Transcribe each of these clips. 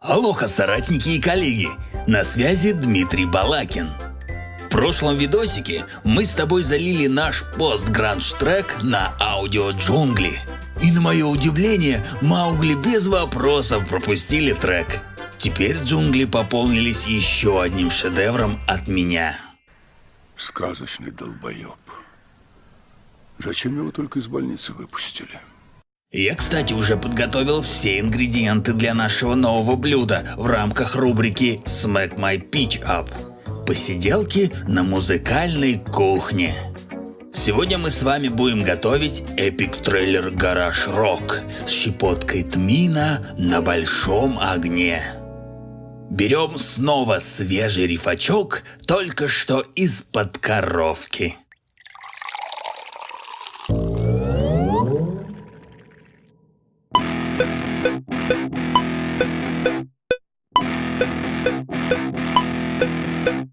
Алоха, соратники и коллеги! На связи Дмитрий Балакин. В прошлом видосике мы с тобой залили наш пост-гранж-трек на аудио джунгли. И на мое удивление, Маугли без вопросов пропустили трек. Теперь джунгли пополнились еще одним шедевром от меня. Сказочный долбоеб. Зачем его только из больницы выпустили? Я, кстати, уже подготовил все ингредиенты для нашего нового блюда в рамках рубрики Smack My Pitch Up. Посиделки на музыкальной кухне. Сегодня мы с вами будем готовить эпик трейлер Гараж Рок с щепоткой тмина на большом огне. Берем снова свежий рифачок, только что из-под коровки.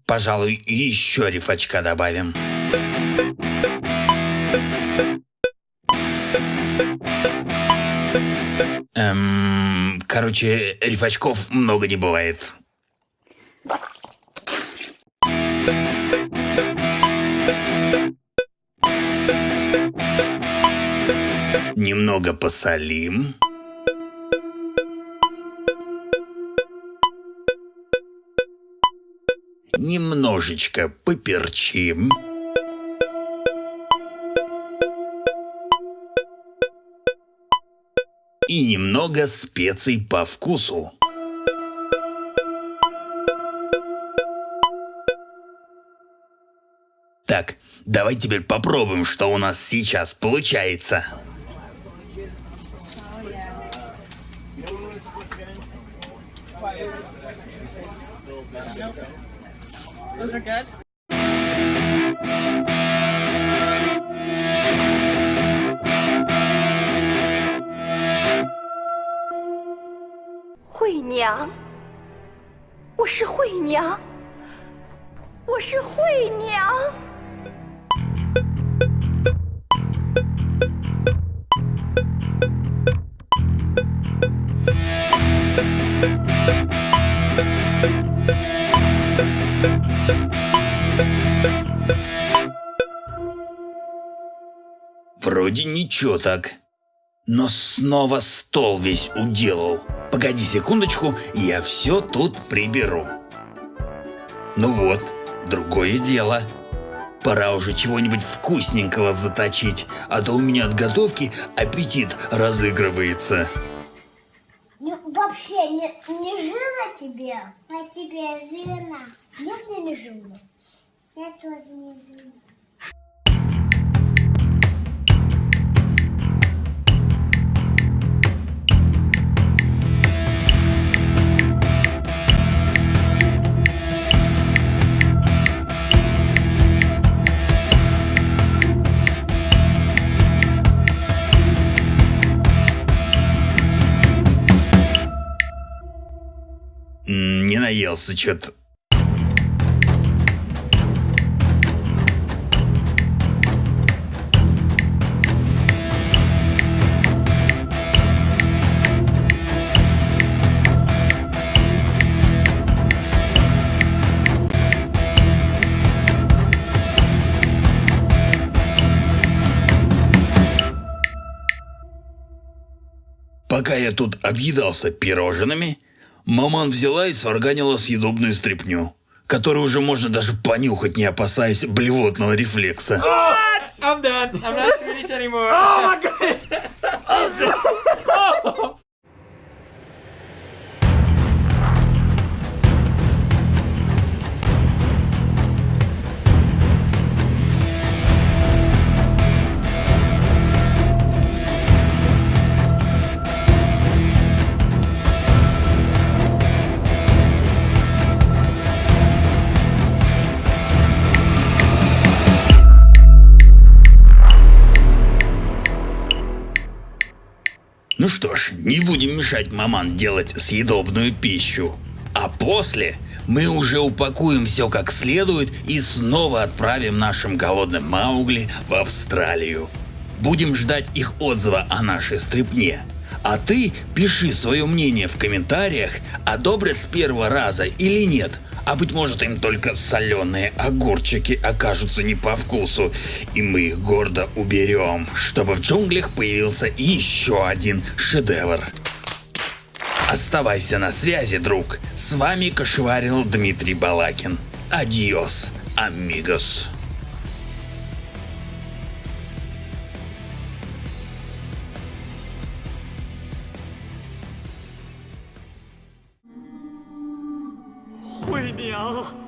Пожалуй, еще рифачка добавим. Эм, короче, рифачков много не бывает. Немного посолим. Немножечко поперчим. И немного специй по вкусу. Так, давай теперь попробуем, что у нас сейчас получается. Those are good. Hui 娘，我是惠娘，我是惠娘。Вроде ничего так. Но снова стол весь уделал. Погоди секундочку, я все тут приберу. Ну вот, другое дело. Пора уже чего-нибудь вкусненького заточить, а то у меня от готовки аппетит разыгрывается. Ну, вообще не, не жила тебе, а тебе жена. Нет, мне не жила. Я тоже не жила. Не наелся что-то. Пока я тут объедался пирожными, маман взяла и сварганила съедобную стряпню, которую уже можно даже понюхать, не опасаясь блевотного рефлекса. I'm done. I'm not Swedish anymore. Oh my goodness. Ну что ж, не будем мешать маман делать съедобную пищу. А после мы уже упакуем все как следует и снова отправим нашим голодным Маугли в Австралию. Будем ждать их отзыва о нашей стрипне. А ты пиши свое мнение в комментариях, одобрят с первого раза или нет. А быть может им только соленые огурчики окажутся не по вкусу, и мы их гордо уберем, чтобы в джунглях появился еще один шедевр. Оставайся на связи, друг. С вами кошеварил Дмитрий Балакин. Адьос, амигос. 娘